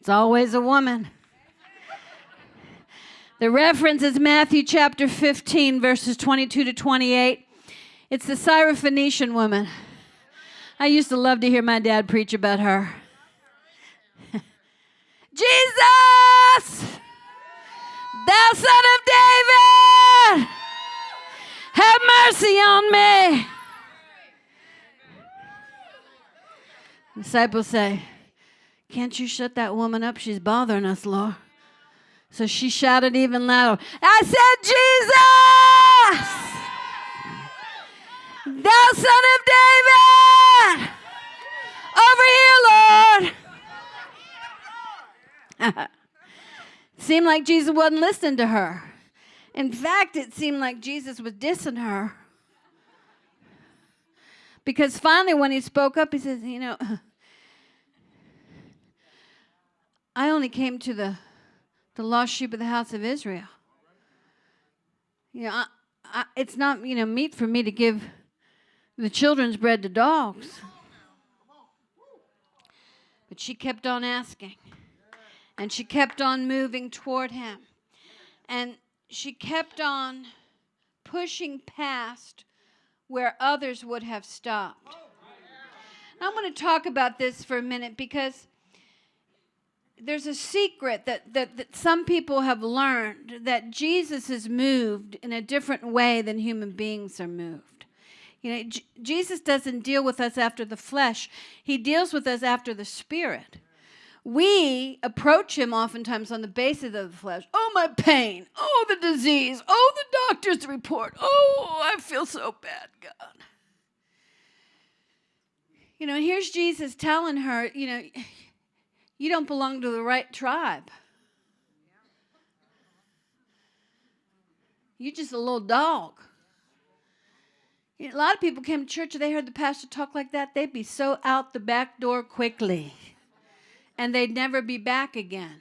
Speaker 1: It's always a woman. The reference is Matthew chapter 15, verses 22 to 28. It's the Syrophoenician woman. I used to love to hear my dad preach about her. Jesus, thou son of David, have mercy on me. Disciples say, Can't you shut that woman up? She's bothering us, Lord. So she shouted even louder, I said, Jesus, thou son of David, over here, Lord. seemed like Jesus wasn't listening to her. In fact, it seemed like Jesus was dissing her. Because finally, when he spoke up, he says, You know, I only came to the the lost sheep of the house of Israel. You know, I, I, it's not, you know, meat for me to give the children's bread to dogs. But she kept on asking. And she kept on moving toward him. And she kept on pushing past where others would have stopped. I'm going to talk about this for a minute because there's a secret that, that, that some people have learned that Jesus is moved in a different way than human beings are moved. You know, J- Jesus doesn't deal with us after the flesh, he deals with us after the spirit. We approach him oftentimes on the basis of the flesh. Oh, my pain. Oh, the disease. Oh, the doctor's report. Oh, I feel so bad, God. You know, here's Jesus telling her, you know, you don't belong to the right tribe. You're just a little dog. A lot of people came to church they heard the pastor talk like that, they'd be so out the back door quickly and they'd never be back again.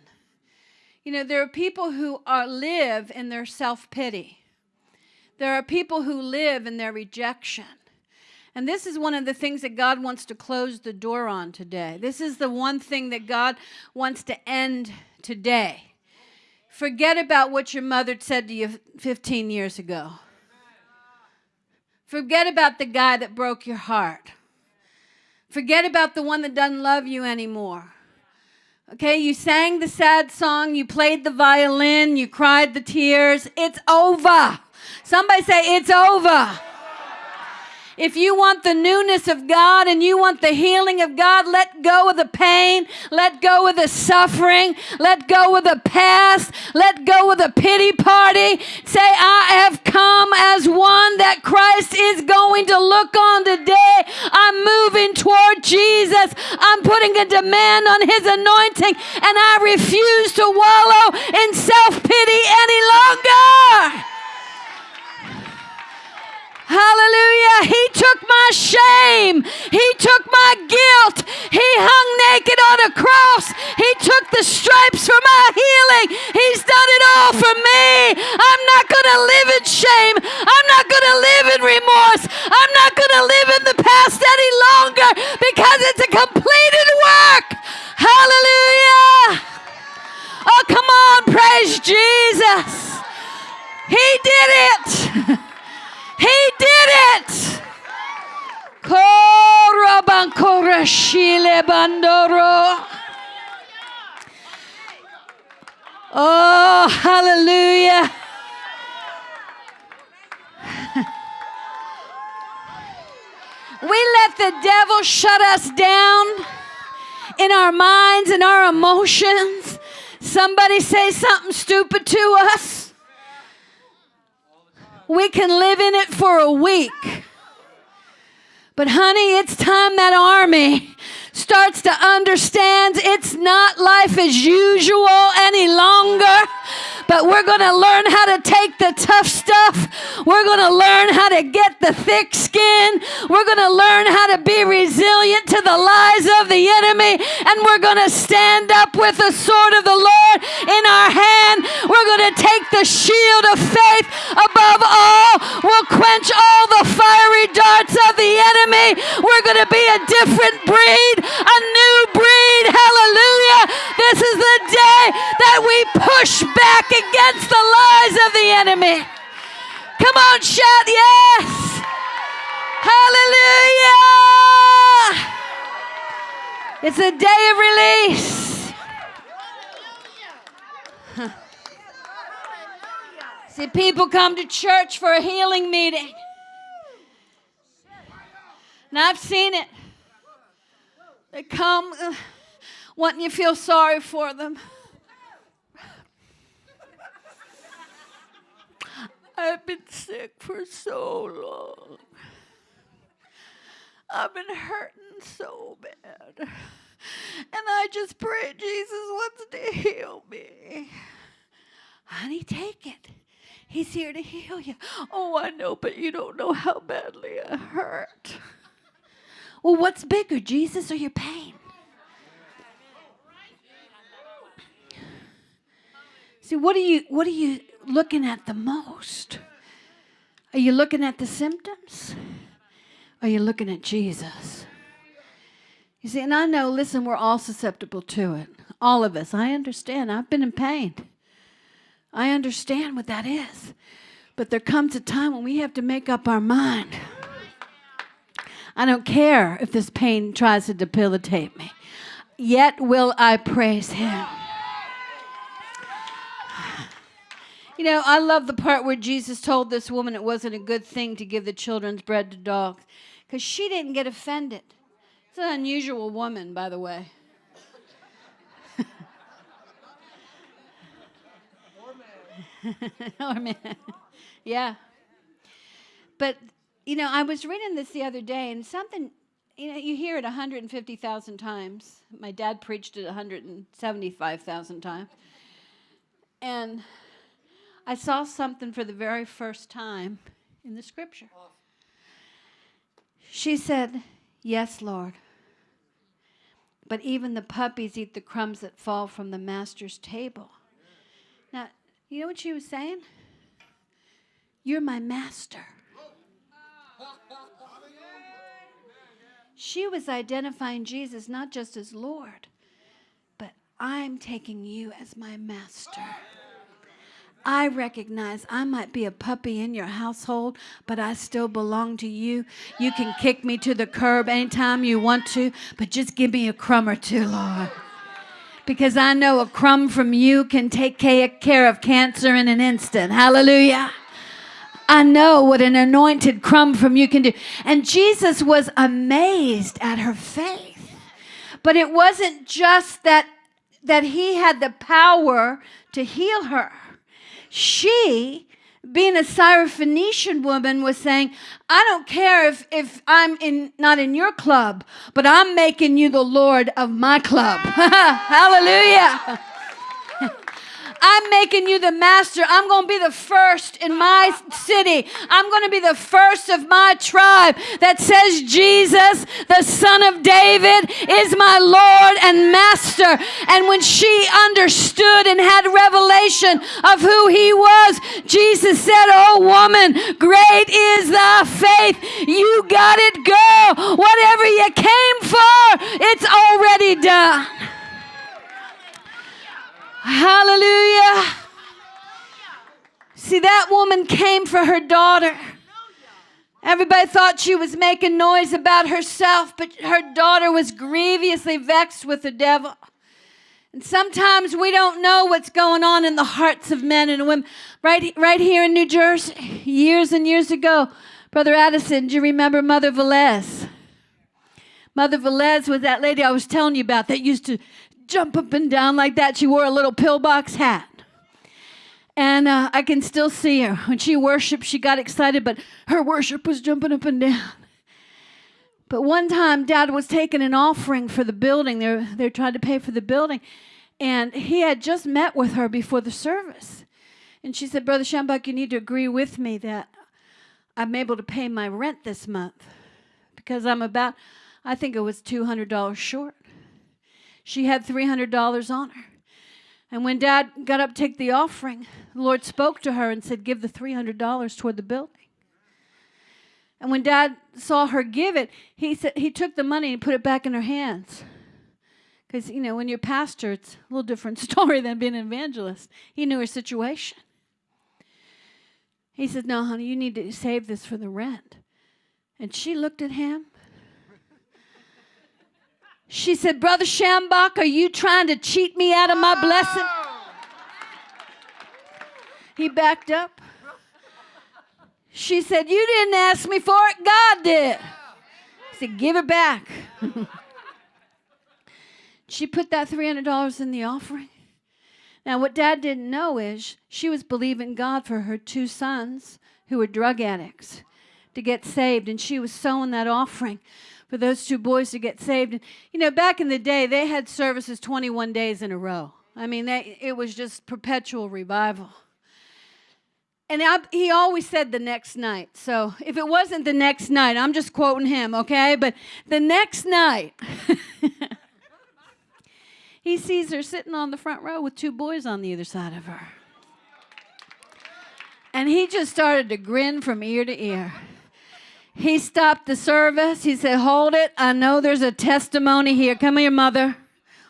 Speaker 1: You know, there are people who are, live in their self pity. There are people who live in their rejection. And this is one of the things that God wants to close the door on today. This is the one thing that God wants to end today. Forget about what your mother said to you 15 years ago. Forget about the guy that broke your heart. Forget about the one that doesn't love you anymore. Okay, you sang the sad song, you played the violin, you cried the tears. It's over. Somebody say, It's over. If you want the newness of God and you want the healing of God, let go of the pain, let go of the suffering, let go of the past, let go of the pity party. Say, I have come as one that Christ is going to look on today. I'm moving toward Jesus. I'm putting a demand on his anointing, and I refuse to wallow in self pity any longer. Hallelujah. He took my shame. He took my guilt. He hung naked on a cross. He took the stripes for my healing. He's done it all for me. I'm not going to live in shame. I'm not going to live in remorse. I'm not going to live in the past any longer because it's a completed work. Hallelujah. Oh, come on. Praise Jesus. He did it. He did it. Oh, hallelujah. we let the devil shut us down in our minds and our emotions. Somebody say something stupid to us we can live in it for a week. But, honey, it's time that army starts to understand it's not life as usual any longer but we're going to learn how to take the tough stuff. We're going to learn how to get the thick skin. We're going to learn how to be resilient to the lies of the enemy. And we're going to stand up with the sword of the Lord in our hand. We're going to take the shield of faith above all. We'll quench all the fiery darts of the enemy. We're going to be a different breed, a new breed. Hallelujah. This is the day that we push back against the lies of the enemy. Come on, shout yes. Hallelujah. It's a day of release. See, people come to church for a healing meeting. And I've seen it. They come uh, wanting you to feel sorry for them. I've been sick for so long. I've been hurting so bad. And I just pray Jesus wants to heal me. Honey, take it. He's here to heal you. Oh, I know, but you don't know how badly I hurt. Well, what's bigger, Jesus or your pain? See, what are you what are you looking at the most? Are you looking at the symptoms? Are you looking at Jesus? You see, and I know, listen, we're all susceptible to it. All of us. I understand. I've been in pain. I understand what that is. But there comes a time when we have to make up our mind. I don't care if this pain tries to debilitate me, yet will I praise Him. You know, I love the part where Jesus told this woman it wasn't a good thing to give the children's bread to dogs because she didn't get offended. It's an unusual woman, by the way. or man. yeah. But, you know, I was reading this the other day, and something, you know, you hear it 150,000 times. My dad preached it 175,000 times. And I saw something for the very first time in the scripture. She said, Yes, Lord. But even the puppies eat the crumbs that fall from the master's table. Now, you know what she was saying? You're my master. She was identifying Jesus not just as Lord, but I'm taking you as my master. I recognize I might be a puppy in your household, but I still belong to you. You can kick me to the curb anytime you want to, but just give me a crumb or two, Lord. Because I know a crumb from you can take care of cancer in an instant. Hallelujah. I know what an anointed crumb from you can do. And Jesus was amazed at her faith. But it wasn't just that that he had the power to heal her she, being a Syrophoenician woman, was saying, I don't care if, if I'm in, not in your club, but I'm making you the Lord of my club. Hallelujah. I'm making you the master. I'm going to be the first in my city. I'm going to be the first of my tribe that says Jesus, the son of David, is my Lord and master. And when she understood and had revelation of who he was, Jesus said, Oh, woman, great is thy faith. You got it, girl. Whatever you came for, it's already done. Hallelujah. See, that woman came for her daughter. Everybody thought she was making noise about herself, but her daughter was grievously vexed with the devil. And sometimes we don't know what's going on in the hearts of men and women. Right, right here in New Jersey, years and years ago, Brother Addison, do you remember Mother Velez? Mother Velez was that lady I was telling you about that used to jump up and down like that. She wore a little pillbox hat. And uh, I can still see her. When she worshiped, she got excited, but her worship was jumping up and down. But one time, Dad was taking an offering for the building. They're, they're trying to pay for the building. And he had just met with her before the service. And she said, Brother Schambach, you need to agree with me that I'm able to pay my rent this month because I'm about, I think it was $200 short. She had $300 on her. And when dad got up to take the offering, the Lord spoke to her and said, Give the $300 toward the building. And when dad saw her give it, he, said, he took the money and put it back in her hands. Because, you know, when you're pastor, it's a little different story than being an evangelist. He knew her situation. He said, No, honey, you need to save this for the rent. And she looked at him she said, Brother Schambach, are you trying to cheat me out of my blessing? Ah. He backed up. She said, You didn't ask me for it, God did. He said, Give it back. she put that $300 in the offering. Now, what dad didn't know is she was believing God for her two sons who were drug addicts to get saved, and she was sowing that offering for those two boys to get saved. And, you know, back in the day, they had services 21 days in a row. I mean, they, it was just perpetual revival. And I, he always said the next night. So if it wasn't the next night, I'm just quoting him, okay? But the next night, he sees her sitting on the front row with two boys on the other side of her. And he just started to grin from ear to ear. He stopped the service. He said, Hold it. I know there's a testimony here. Come here, mother.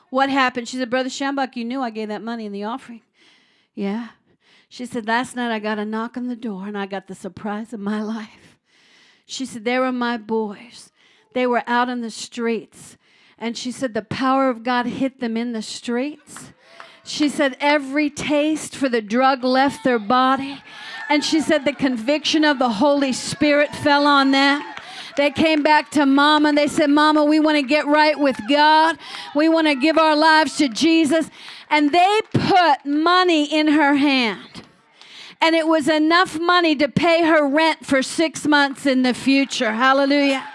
Speaker 1: What happened? She said, Brother Schambach, you knew I gave that money in the offering. Yeah. She said, Last night I got a knock on the door and I got the surprise of my life. She said, They were my boys. They were out in the streets. And she said, The power of God hit them in the streets. She said, Every taste for the drug left their body. And she said the conviction of the Holy Spirit fell on them. They came back to mama and they said, Mama, we want to get right with God. We want to give our lives to Jesus. And they put money in her hand. And it was enough money to pay her rent for six months in the future. Hallelujah.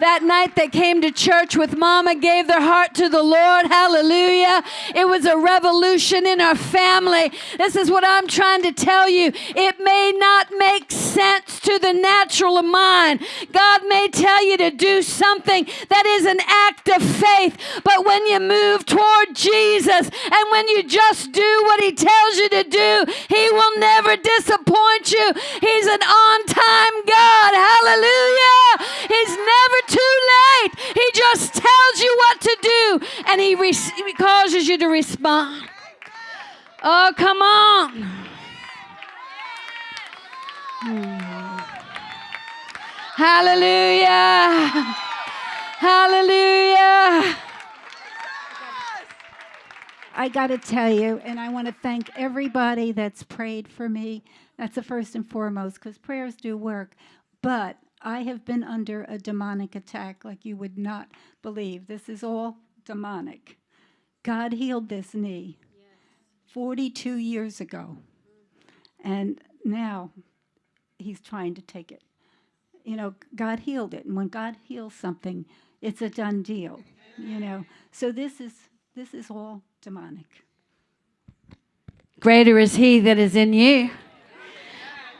Speaker 1: That night they came to church with mama, gave their heart to the Lord. Hallelujah. It was a revolution in our family. This is what I'm trying to tell you. It may not make sense to the natural mind. God may tell you to do something that is an act of faith, but when you move toward Jesus and when you just do what He tells you to do, He will never disappoint you. He's an on time God. Hallelujah. He's never too late. He just tells you what to do and he, re- causes you to respond. Oh, come on. Hallelujah. Hallelujah.
Speaker 2: I got to tell you, and I want to thank everybody that's prayed for me. That's the first and foremost, because prayers do work. But I have been under a demonic attack like you would not believe. This is all demonic. God healed this knee 42 years ago. And now he's trying to take it you know, God healed it. And when God heals something, it's a done deal, you know. So this is this is all demonic.
Speaker 1: Greater is he that is in you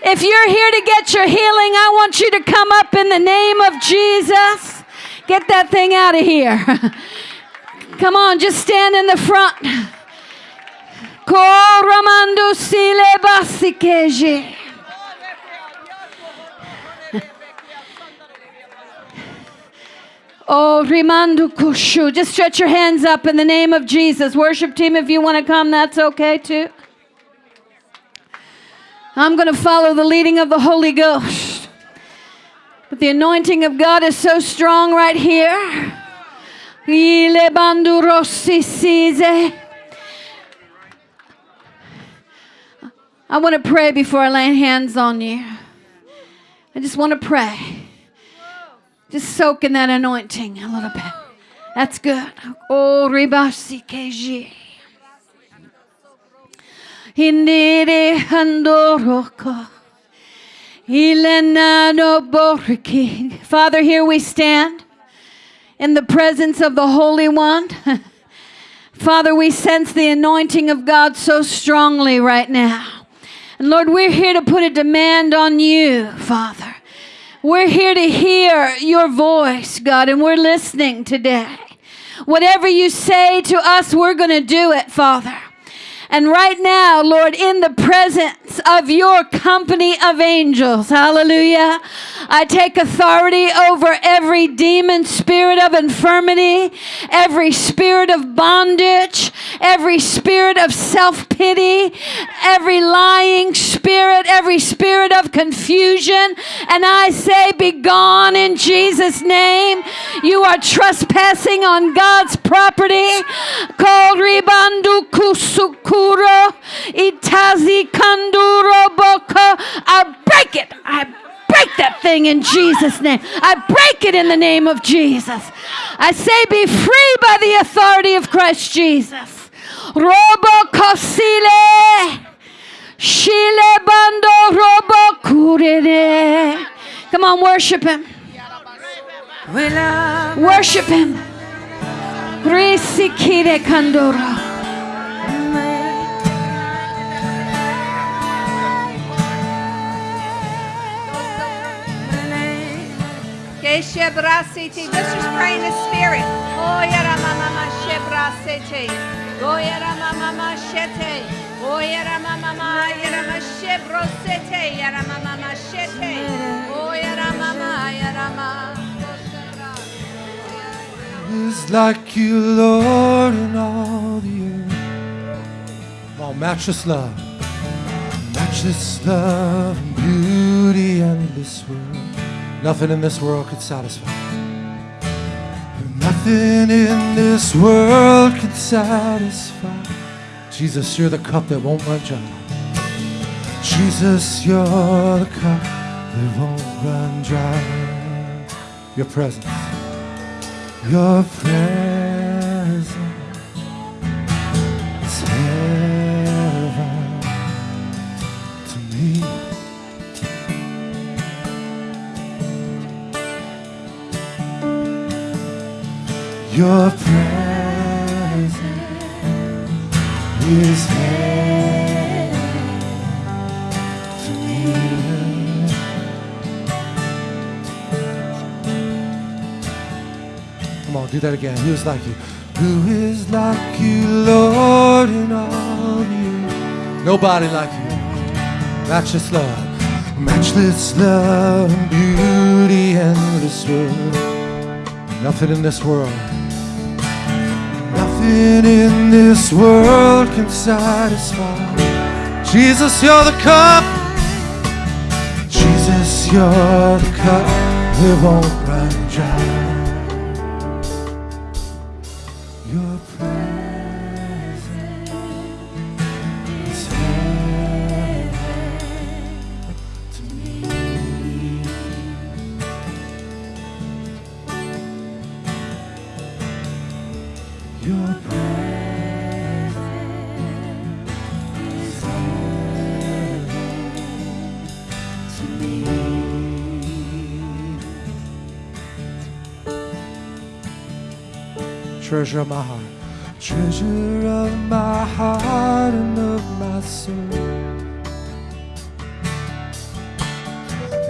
Speaker 1: If you're here to get your healing, I want you to come up in the name of Jesus. Get that thing out of here. Come on, just stand in the front. Coramando sile basikeje. Oh, Rimandu Kushu. Just stretch your hands up in the name of Jesus. Worship team, if you want to come, that's okay too. I'm going to follow the leading of the Holy Ghost. But the anointing of God is so strong right here. I want to pray before I lay hands on you. I just want to pray. Just soak in that anointing a little bit. That's good. Oh, ribasi keji. Indire handoroko. Ilenano boriki. Father, here we stand in the presence of the Holy One. Father, we sense the anointing of God so strongly right now. And Lord, we're here to put a demand on you, Father. We're here to hear your voice, God, and we're listening today. Whatever you say to us, we're going to do it, Father. And right now, Lord, in the presence of your company of angels, hallelujah, I take authority over every demon spirit of infirmity, every spirit of bondage, every spirit of self pity, every lying spirit, every spirit of confusion. And I say, Be gone in Jesus' name. You are trespassing on God's property. Called Ribandu Kusuku kuro itazi boko. I break it. I break that thing in Jesus' name. I break it in the name of Jesus. I say, be free by the authority of Christ Jesus. Robo kosile. Shile bando robo kurere. Come on, worship him. Uh, worship him. Risikire kandora.
Speaker 3: Shete. Oh, yara mama yara mama.
Speaker 4: Is like you, Lord, in all the earth. Oh, matchless love, matchless love, and beauty, endless world. Nothing in this world could satisfy. Nothing in this world could satisfy. Jesus, you're the cup that won't run dry. Jesus, you're the cup that won't run dry. Your presence, your presence Your presence is heaven. Come on, do that again. Who is like you? Who is like you, Lord, in all earth? Nobody like you. Matchless love, matchless love beauty, endless world. Nothing in this world, nothing in this world can satisfy. Jesus, you're the cup. Jesus, you're the cup that won't run dry. Treasure of my heart, treasure of my heart and of my soul.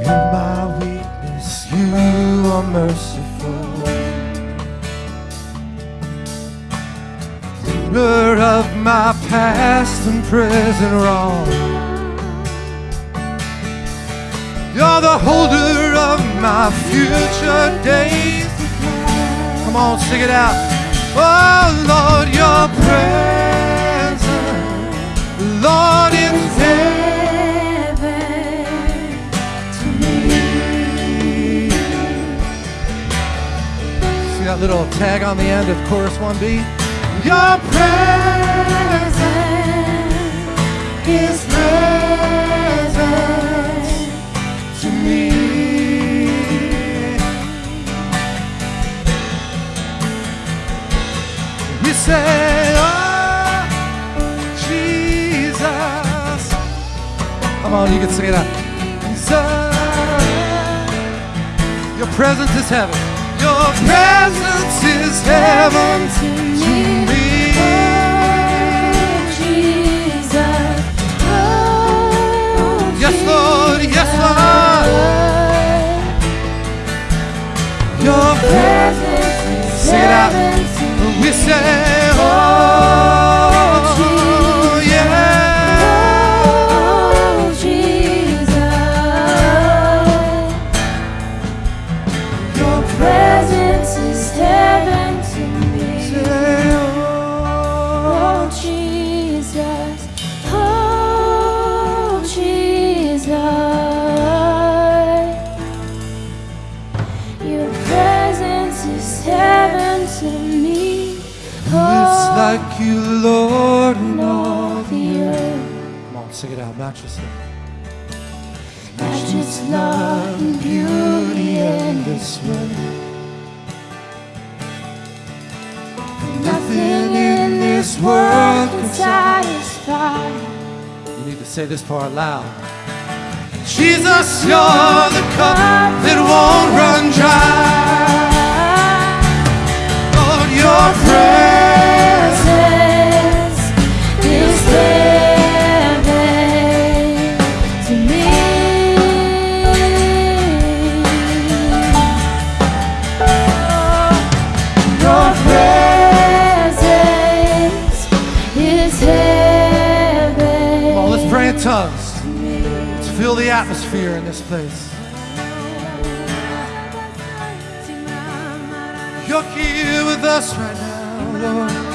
Speaker 4: In my weakness, you are merciful. Ruler of my past and present wrong. You're the holder of my future days. Come on, sing it out. Oh Lord, your presence, Lord, heaven to me. See that little tag on the end of chorus 1B? Your presence is say, Oh, Jesus. Come on, you can sing it out. Jesus. Your presence is heaven. Your presence is heaven to me. Oh, oh, yes, Lord. Yes, Lord. Your presence. Sing it out. We say, Oh, say
Speaker 5: this
Speaker 4: part loud. Jesus, you're the cup that won't run dry. Lord, your presence
Speaker 5: is heaven to me. Your presence is heaven
Speaker 4: in tongues to fill the atmosphere in this place. You're here with us right now, Lord.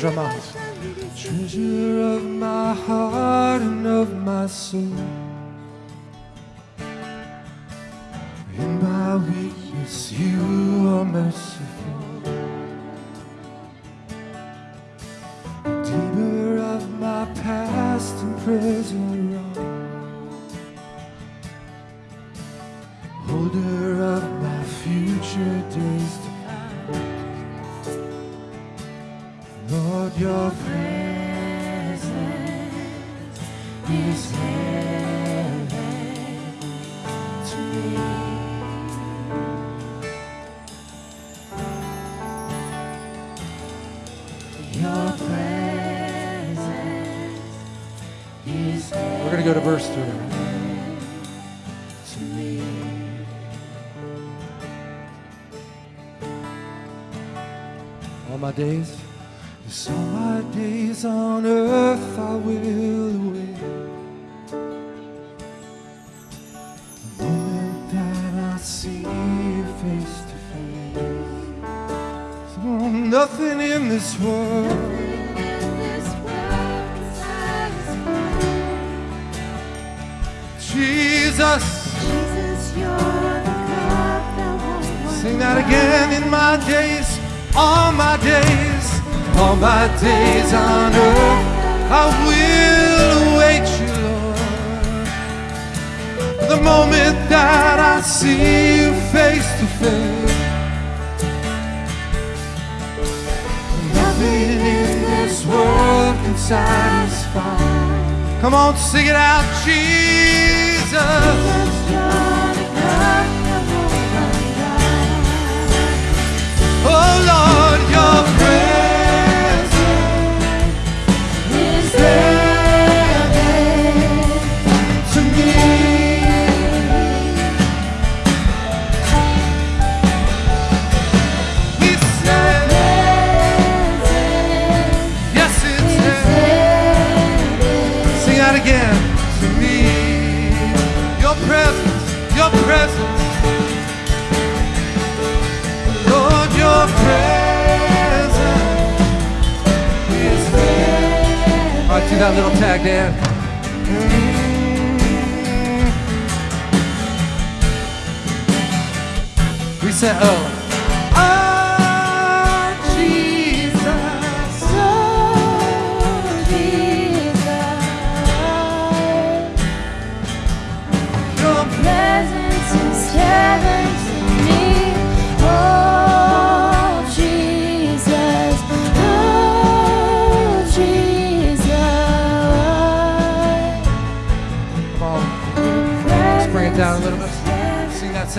Speaker 4: Jamais. Treasure of my heart and of my soul. This world. Jesus, jesus sing that again in my days, all my days, all my days on earth, I will await you, Lord. The moment that I see you face to face, satisfy. Come on, sing it out, Jesus. Oh Lord, your presence right, do little tag, Dan. Reset O. Ah,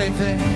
Speaker 4: same thing.